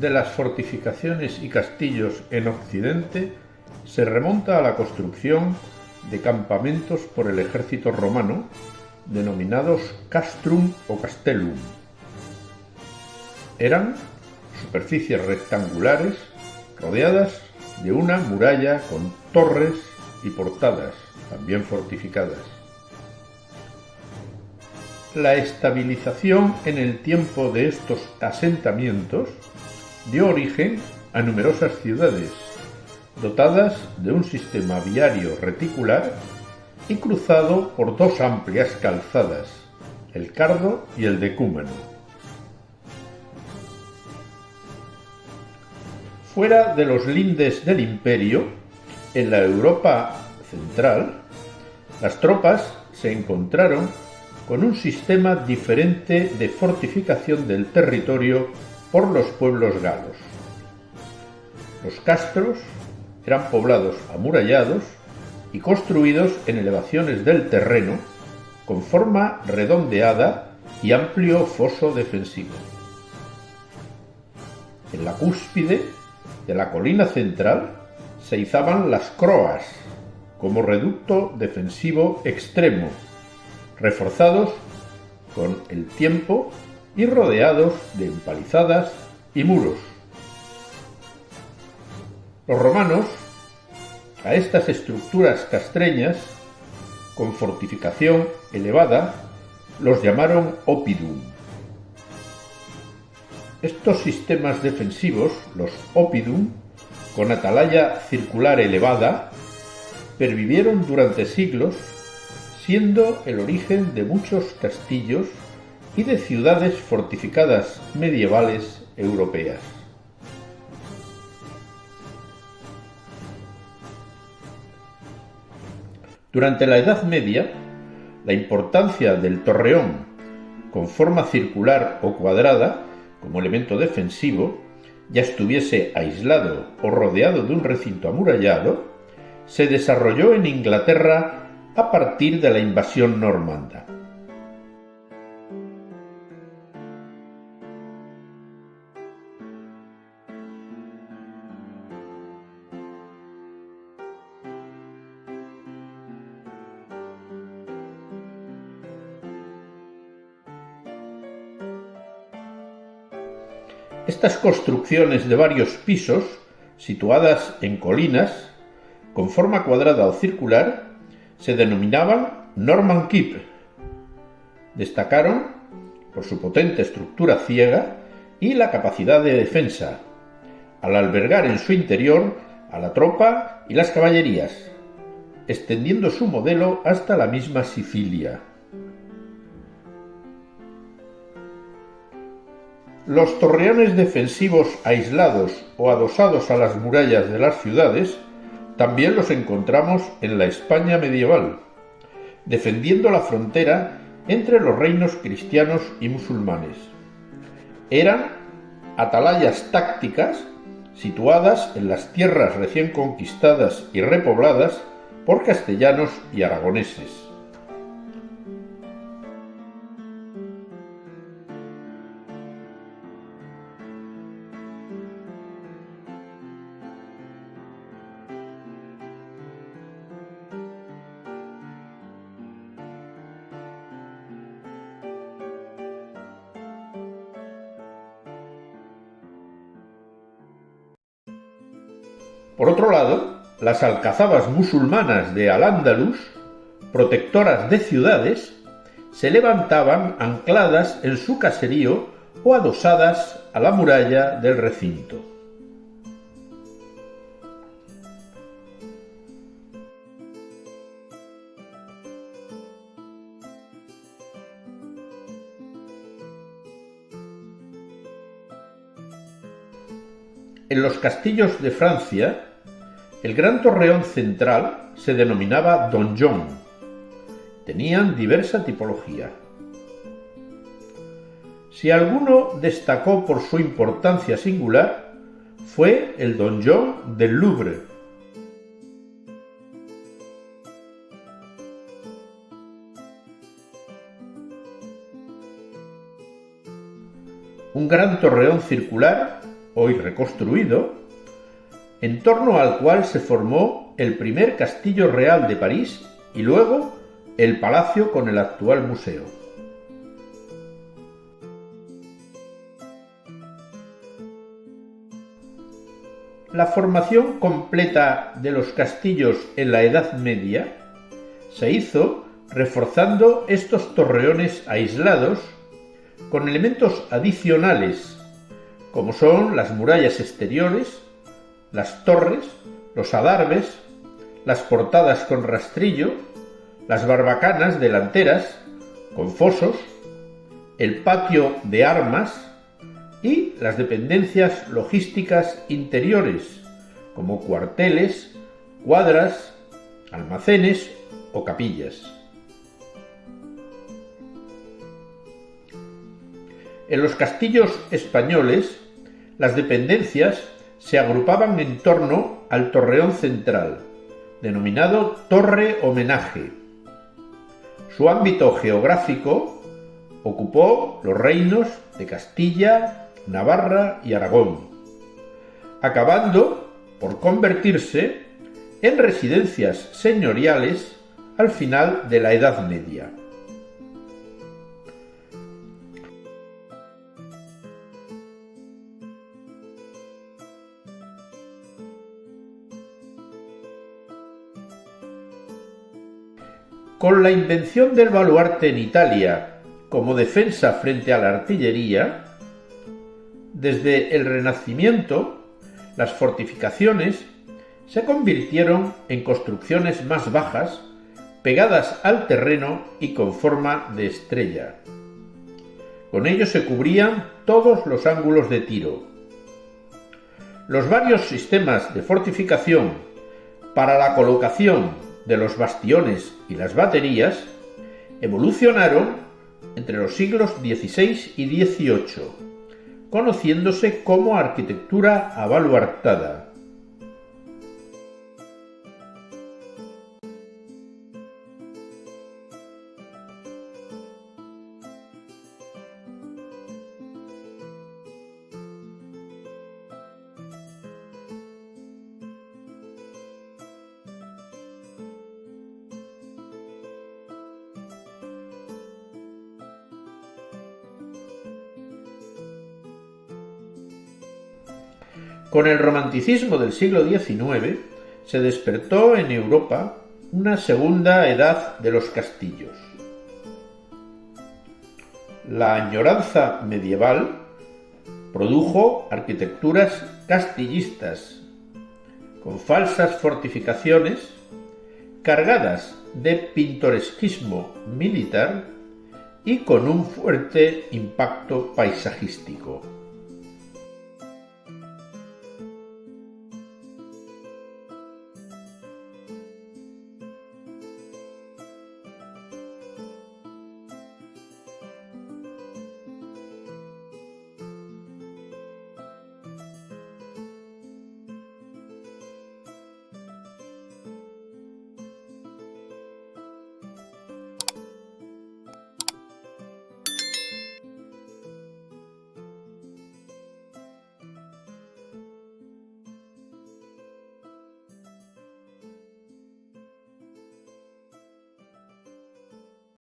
de las fortificaciones y castillos en Occidente se remonta a la construcción de campamentos por el ejército romano, denominados castrum o castellum. Eran superficies rectangulares rodeadas de una muralla con torres y portadas, también fortificadas. La estabilización en el tiempo de estos asentamientos dio origen a numerosas ciudades, dotadas de un sistema viario reticular y cruzado por dos amplias calzadas, el Cardo y el Decúmano. Fuera de los lindes del imperio, en la Europa central, las tropas se encontraron con un sistema diferente de fortificación del territorio por los pueblos galos. Los castros eran poblados amurallados y construidos en elevaciones del terreno con forma redondeada y amplio foso defensivo. En la cúspide de la colina central se izaban las croas como reducto defensivo extremo reforzados con el tiempo y rodeados de empalizadas y muros. Los romanos a estas estructuras castreñas con fortificación elevada los llamaron opidum. Estos sistemas defensivos, los opidum, con atalaya circular elevada, pervivieron durante siglos siendo el origen de muchos castillos y de ciudades fortificadas medievales europeas. Durante la Edad Media, la importancia del torreón con forma circular o cuadrada como elemento defensivo, ya estuviese aislado o rodeado de un recinto amurallado, se desarrolló en Inglaterra a partir de la invasión normanda. Estas construcciones de varios pisos, situadas en colinas, con forma cuadrada o circular, se denominaban Norman Keep. Destacaron por su potente estructura ciega y la capacidad de defensa, al albergar en su interior a la tropa y las caballerías, extendiendo su modelo hasta la misma Sicilia. Los torreones defensivos aislados o adosados a las murallas de las ciudades también los encontramos en la España medieval, defendiendo la frontera entre los reinos cristianos y musulmanes. Eran atalayas tácticas situadas en las tierras recién conquistadas y repobladas por castellanos y aragoneses. Por otro lado, las alcazabas musulmanas de Al-Ándalus, protectoras de ciudades, se levantaban ancladas en su caserío o adosadas a la muralla del recinto. En los castillos de Francia, el gran torreón central se denominaba donjon. Tenían diversa tipología. Si alguno destacó por su importancia singular, fue el donjon del Louvre. un gran torreón circular, hoy reconstruido, en torno al cual se formó el primer castillo real de París y luego el palacio con el actual museo. La formación completa de los castillos en la Edad Media se hizo reforzando estos torreones aislados con elementos adicionales como son las murallas exteriores, las torres, los adarves, las portadas con rastrillo, las barbacanas delanteras con fosos, el patio de armas y las dependencias logísticas interiores como cuarteles, cuadras, almacenes o capillas. En los castillos españoles, las dependencias se agrupaban en torno al torreón central, denominado Torre Homenaje. Su ámbito geográfico ocupó los reinos de Castilla, Navarra y Aragón, acabando por convertirse en residencias señoriales al final de la Edad Media. Con la invención del baluarte en Italia como defensa frente a la artillería, desde el Renacimiento las fortificaciones se convirtieron en construcciones más bajas, pegadas al terreno y con forma de estrella. Con ello se cubrían todos los ángulos de tiro. Los varios sistemas de fortificación para la colocación de los bastiones y las baterías evolucionaron entre los siglos XVI y XVIII, conociéndose como arquitectura abaluartada. Con el romanticismo del siglo XIX se despertó en Europa una segunda edad de los castillos. La añoranza medieval produjo arquitecturas castillistas, con falsas fortificaciones, cargadas de pintoresquismo militar y con un fuerte impacto paisajístico.